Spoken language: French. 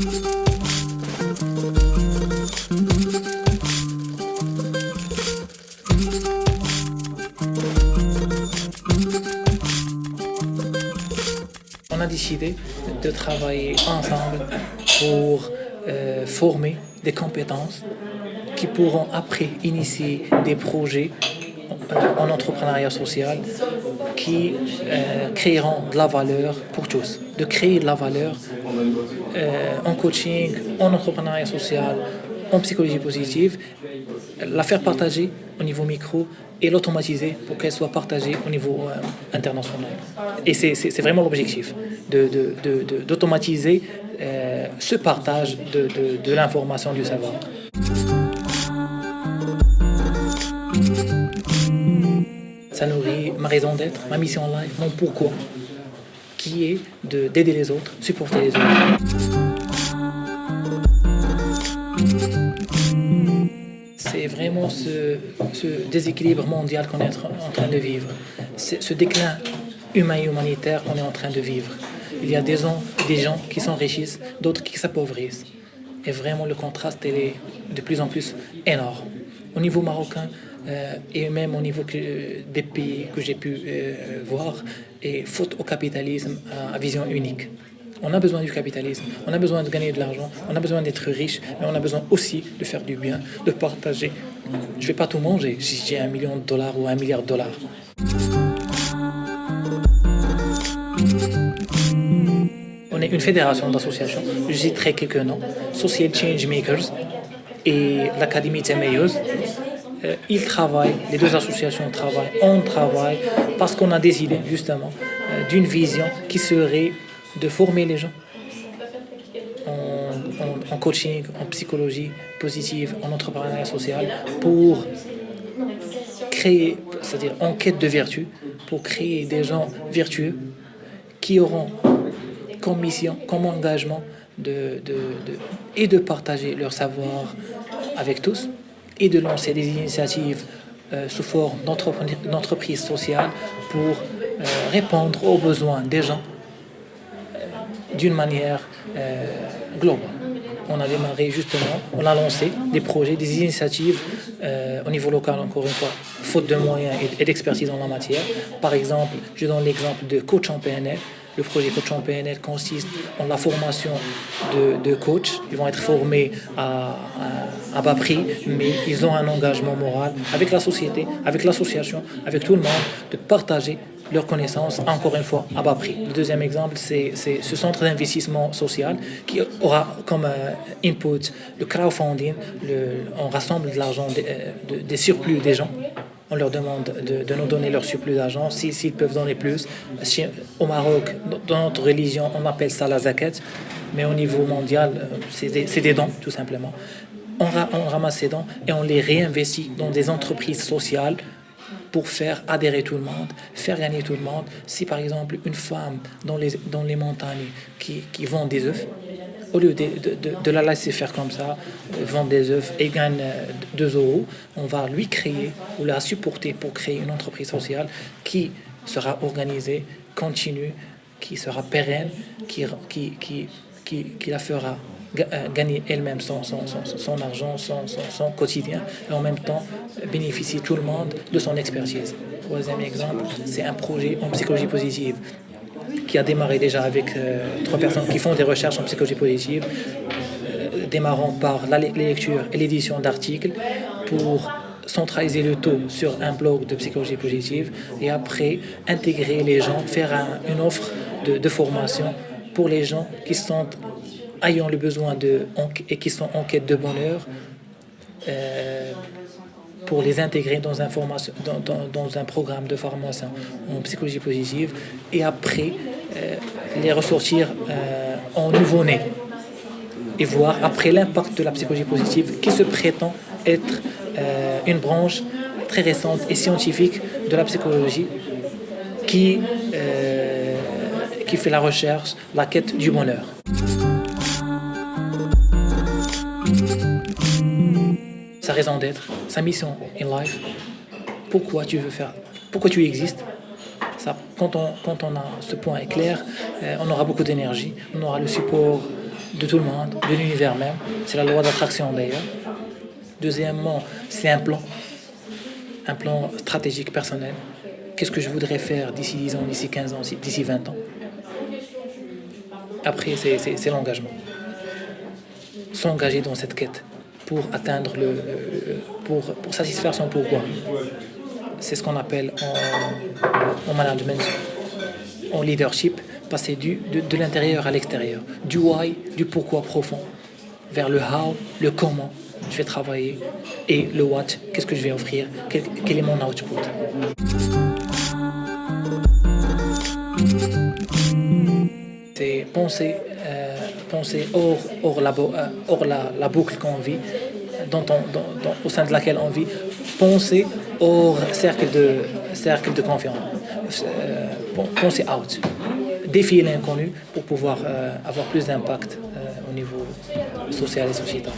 On a décidé de travailler ensemble pour euh, former des compétences qui pourront après initier des projets en entrepreneuriat social qui euh, créeront de la valeur pour tous. De créer de la valeur en coaching, en entrepreneuriat social, en psychologie positive, la faire partager au niveau micro et l'automatiser pour qu'elle soit partagée au niveau euh, international. Et c'est vraiment l'objectif, d'automatiser de, euh, ce partage de, l'information, du savoir. Ça nourrit ma raison d'être, ma mission en life, mon pourquoi, qui est d'aider les autres, supporter les autres. c'est vraiment ce, déséquilibre mondial qu'on est en train de vivre, ce déclin humain et humanitaire qu'on est en train de vivre. Il y a des gens, des gens qui s'enrichissent, d'autres qui s'appauvrissent. Et vraiment, le contraste est de plus en plus énorme. Au niveau marocain, et même au niveau des pays que j'ai pu euh, voir, et faute au capitalisme à vision unique. On a besoin du capitalisme, on a besoin de gagner de l'argent, on a besoin d'être riche, mais on a besoin aussi de faire du bien, de partager. Je ne vais pas tout manger si j'ai un million de dollars ou un milliard de dollars. On est une fédération d'associations, je citerai quelques noms, Social Change Makers et l'Académie Temeyeuse. Euh, ils travaillent, les deux associations travaillent, on travaille parce qu'on a décidé justement euh, d'une vision qui serait de former les gens en, coaching, en psychologie positive, en entrepreneuriat social, pour créer, c'est-à-dire en quête de vertu, pour créer des gens vertueux qui auront comme mission, comme engagement et de partager leur savoir avec tous et de lancer des initiatives euh, sous forme d'entreprise sociale pour euh, répondre aux besoins des gens d'une manière euh, globale. On a démarré justement, on a lancé des projets, des initiatives euh, au niveau local, encore une fois, faute de moyens et, d'expertise en la matière. Par exemple, je donne l'exemple de Coach en PNL. Le projet Coach en PNL consiste en la formation de, coachs. Ils vont être formés à, bas prix, mais ils ont un engagement moral avec la société, avec l'association, avec tout le monde, de partager leurs connaissances, encore une fois, à bas prix. Le deuxième exemple, c'est ce centre d'investissement social qui aura comme euh, input le crowdfunding. on rassemble de l'argent euh, des, surplus des gens. On leur demande de, nous donner leur surplus d'argent, s'ils peuvent donner plus. au Maroc, dans notre religion, on appelle ça la zakat, mais au niveau mondial, euh, c'est des, dons, tout simplement. On, ramasse ces dons et on les réinvestit dans des entreprises sociales pour faire adhérer tout le monde, faire gagner tout le monde. Si par exemple une femme dans les, dans les montagnes qui, qui vend des œufs, au lieu de, la laisser faire comme ça, euh, vendre des œufs et gagne 2 euh, euros, on va lui créer ou la supporter pour créer une entreprise sociale qui sera organisée, continue, qui sera pérenne, qui, la fera euh, gagner elle-même son, son, argent, son, son, quotidien, et en même temps bénéficier tout le monde de son expertise. Troisième exemple, c'est un projet en psychologie positive qui a démarré déjà avec euh, trois personnes qui font des recherches en psychologie positive, euh, démarrant par la lecture et l'édition d'articles pour centraliser le taux sur un blog de psychologie positive et après intégrer les gens, faire une offre de, de formation pour les gens qui sont ayant le besoin de, et qui sont en quête de bonheur, euh, pour les intégrer dans un, programme de formation en psychologie positive et après euh, les ressortir euh, en nouveau-né et voir après l'impact de la psychologie positive qui se prétend être une branche très récente et scientifique de la psychologie qui, qui fait la recherche, la quête du bonheur. sa raison d'être, sa mission in life, pourquoi tu veux faire, pourquoi tu existes? quand, on, quand on a ce point clair, euh, on aura beaucoup d'énergie, on aura le support de tout le monde, de l'univers même. C'est la loi d'attraction d'ailleurs. Deuxièmement, c'est un plan, un plan stratégique personnel. Qu'est-ce que je voudrais faire d'ici 10 ans, d'ici 15 ans, d'ici 20 ans? Après, c'est l'engagement. S'engager dans cette quête pour atteindre le. pour, pour satisfaire son pourquoi. C'est ce qu'on appelle en, en management, en leadership, passer du, de, de l'intérieur à l'extérieur, du why, du pourquoi profond, vers le how, le comment je vais travailler et le what, qu'est-ce que je vais offrir, quel, quel est mon output. C'est penser, euh, penser hors, hors, la, euh, la, boucle qu'on vit, au sein de laquelle on vit, penser hors cercle de, cercle de confiance, euh, penser out. Défier l'inconnu pour pouvoir euh, avoir plus d'impact au niveau social et sociétal.